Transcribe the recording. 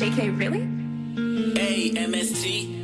JK, really? A-M-S-T